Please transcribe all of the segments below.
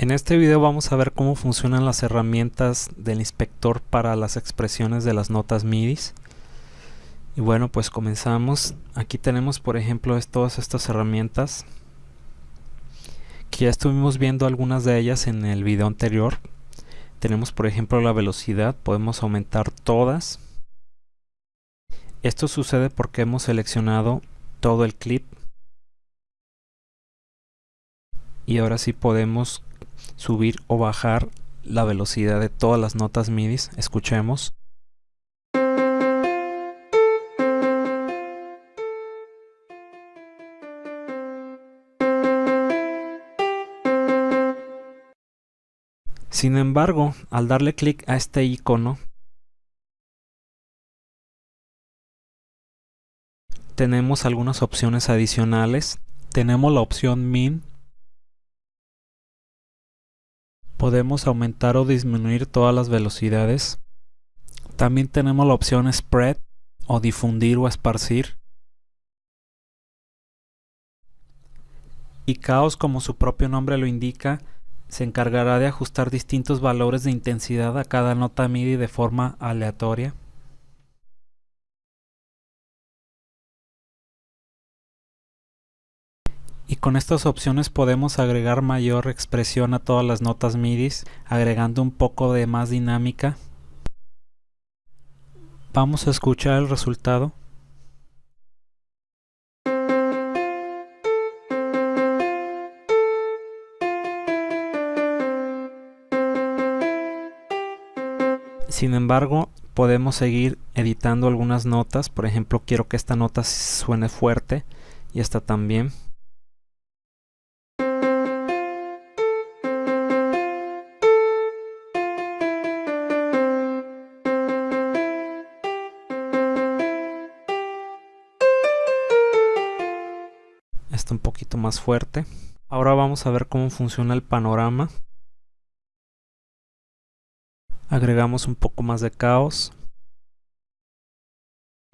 En este video vamos a ver cómo funcionan las herramientas del inspector para las expresiones de las notas MIDI. Y bueno, pues comenzamos. Aquí tenemos por ejemplo todas estas herramientas que ya estuvimos viendo algunas de ellas en el video anterior. Tenemos por ejemplo la velocidad, podemos aumentar todas. Esto sucede porque hemos seleccionado todo el clip y ahora sí podemos subir o bajar la velocidad de todas las notas MIDI. Escuchemos. Sin embargo, al darle clic a este icono, tenemos algunas opciones adicionales. Tenemos la opción Min, podemos aumentar o disminuir todas las velocidades. También tenemos la opción Spread o difundir o esparcir. Y Chaos, como su propio nombre lo indica, se encargará de ajustar distintos valores de intensidad a cada nota MIDI de forma aleatoria. Con estas opciones podemos agregar mayor expresión a todas las notas MIDI agregando un poco de más dinámica vamos a escuchar el resultado Sin embargo, podemos seguir editando algunas notas. Por ejemplo, quiero que esta nota suene fuerte y esta también. Un poquito más fuerte. Ahora vamos a ver cómo funciona el panorama. Agregamos un poco más de caos.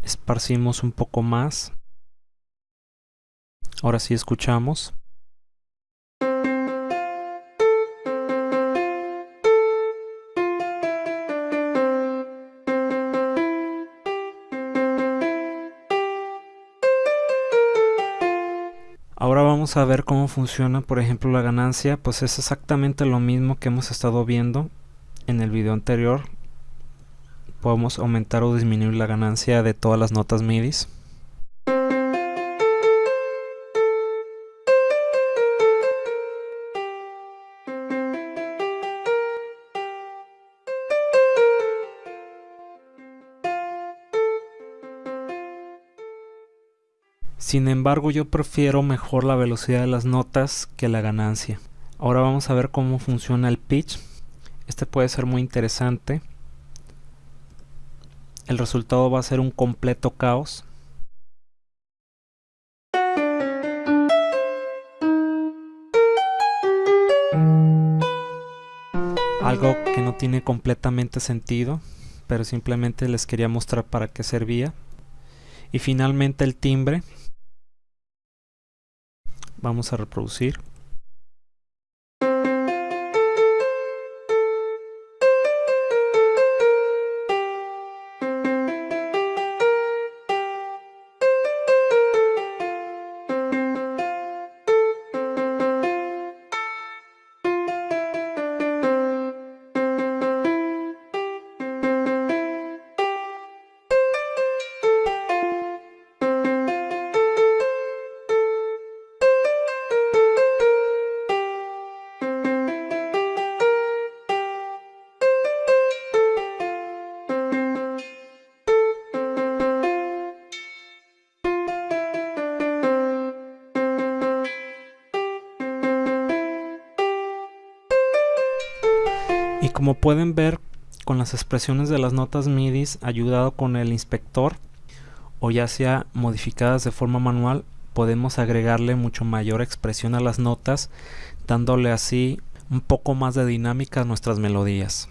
Esparcimos un poco más. Ahora sí escuchamos. Vamos a ver cómo funciona por ejemplo la ganancia, pues es exactamente lo mismo que hemos estado viendo en el video anterior. Podemos aumentar o disminuir la ganancia de todas las notas MIDI. Sin embargo yo prefiero mejor la velocidad de las notas que la ganancia. Ahora vamos a ver cómo funciona el pitch. Este puede ser muy interesante. El resultado va a ser un completo caos. Algo que no tiene completamente sentido, pero simplemente les quería mostrar para qué servía. Y finalmente el timbre vamos a reproducir Y como pueden ver con las expresiones de las notas MIDI ayudado con el inspector o ya sea modificadas de forma manual podemos agregarle mucho mayor expresión a las notas dándole así un poco más de dinámica a nuestras melodías.